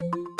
you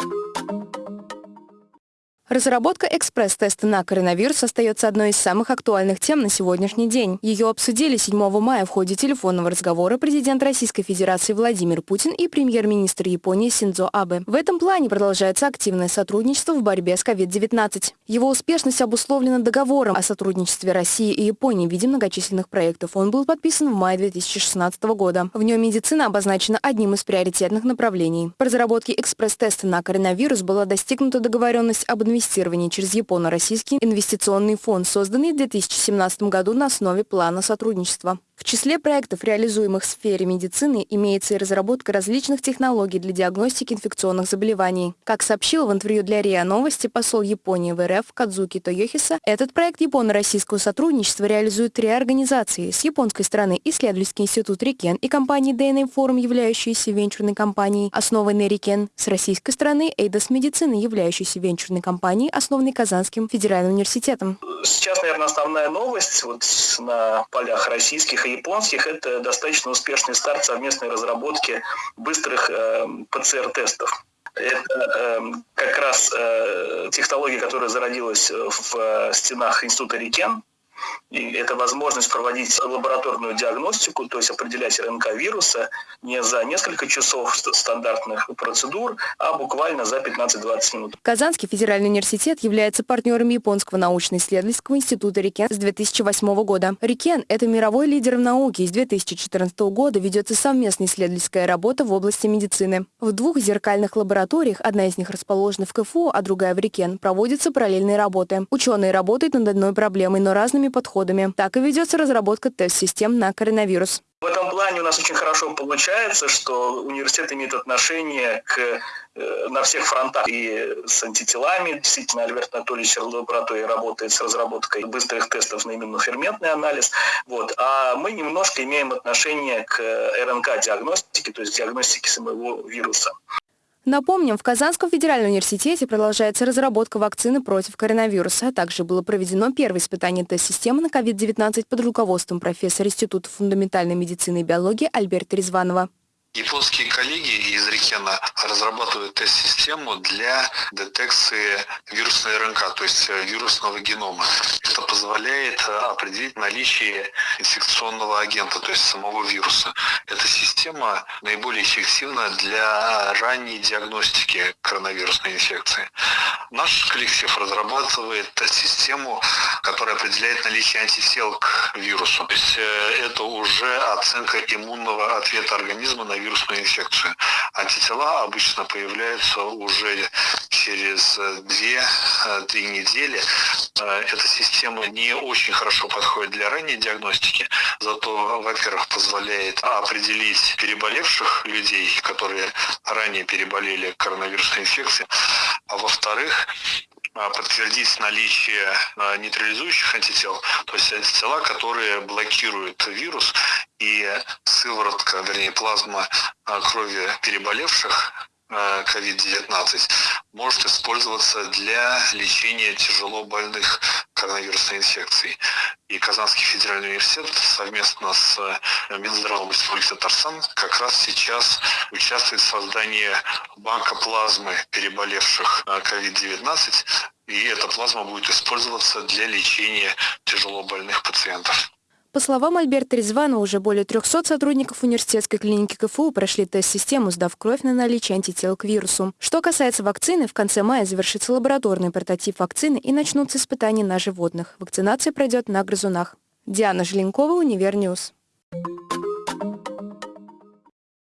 Разработка экспресс-теста на коронавирус остается одной из самых актуальных тем на сегодняшний день. Ее обсудили 7 мая в ходе телефонного разговора президент Российской Федерации Владимир Путин и премьер-министр Японии Синдзо Абе. В этом плане продолжается активное сотрудничество в борьбе с COVID-19. Его успешность обусловлена договором о сотрудничестве России и Японии в виде многочисленных проектов. Он был подписан в мае 2016 года. В нем медицина обозначена одним из приоритетных направлений. По разработке экспресс-теста на коронавирус была достигнута договоренность об инвестициях инвестирования через Японо-Российский инвестиционный фонд, созданный в 2017 году на основе плана сотрудничества. В числе проектов, реализуемых в сфере медицины, имеется и разработка различных технологий для диагностики инфекционных заболеваний. Как сообщил в интервью для РИА Новости посол Японии в РФ Кадзуки Тойохиса, этот проект японо-российского сотрудничества реализует три организации. С японской стороны исследовательский институт Рикен и компания DNA Forum, являющаяся венчурной компанией, основанной Рикен. С российской стороны Эйдос Медицины, являющейся венчурной компанией, основанной Казанским федеральным университетом. Сейчас, наверное, основная новость вот на полях российских японских – это достаточно успешный старт совместной разработки быстрых э, ПЦР-тестов. Это э, как раз э, технология, которая зародилась в э, стенах института Рикен, и это возможность проводить лабораторную диагностику, то есть определять РНК вируса не за несколько часов стандартных процедур, а буквально за 15-20 минут. Казанский федеральный университет является партнером Японского научно-исследовательского института Рикен с 2008 года. Рикен – это мировой лидер в науке. С 2014 года ведется совместная исследовательская работа в области медицины. В двух зеркальных лабораториях, одна из них расположена в КФУ, а другая в Рикен, проводятся параллельные работы. Ученые работают над одной проблемой, но разными подходами подходами. Так и ведется разработка тест-систем на коронавирус. В этом плане у нас очень хорошо получается, что университет имеет отношение к, э, на всех фронтах и с антителами. Действительно, Альберт Анатольевич лаборатории работает с разработкой быстрых тестов на иммуноферментный анализ. Вот. А мы немножко имеем отношение к РНК-диагностике, то есть диагностике самого вируса. Напомним, в Казанском федеральном университете продолжается разработка вакцины против коронавируса. Также было проведено первое испытание тест-системы на COVID-19 под руководством профессора Института фундаментальной медицины и биологии Альберта Резванова. Японские коллеги из Рикена разрабатывают тест-систему для детекции вирусной РНК, то есть э, вирусного генома. Это позволяет э, определить наличие инфекционного агента, то есть самого вируса. Эта система наиболее эффективна для ранней диагностики коронавирусной инфекции. Наш коллектив разрабатывает тест-систему, которая определяет наличие антител к вирусу. То есть э, это уже оценка иммунного ответа организма на вирусную инфекцию. Антитела обычно появляются уже через 2-3 недели. Э, эта система не очень хорошо подходит для ранней диагностики, зато, во-первых, позволяет определить переболевших людей, которые ранее переболели коронавирусной инфекцией, а во-вторых, а, подтвердить наличие а, нейтрализующих антител, то есть антитела, которые блокируют вирус, и сыворотка, вернее плазма а, крови переболевших COVID-19 может использоваться для лечения тяжело больных коронавирусной инфекцией. И Казанский федеральный университет совместно с Минздравом Республики Татарстан как раз сейчас участвует в создании банка плазмы переболевших COVID-19, и эта плазма будет использоваться для лечения тяжело больных пациентов. По словам Альберта Резвана, уже более 300 сотрудников университетской клиники КФУ прошли тест-систему, сдав кровь на наличие антител к вирусу. Что касается вакцины, в конце мая завершится лабораторный прототип вакцины и начнутся испытания на животных. Вакцинация пройдет на грызунах. Диана Желенкова, Универньюз.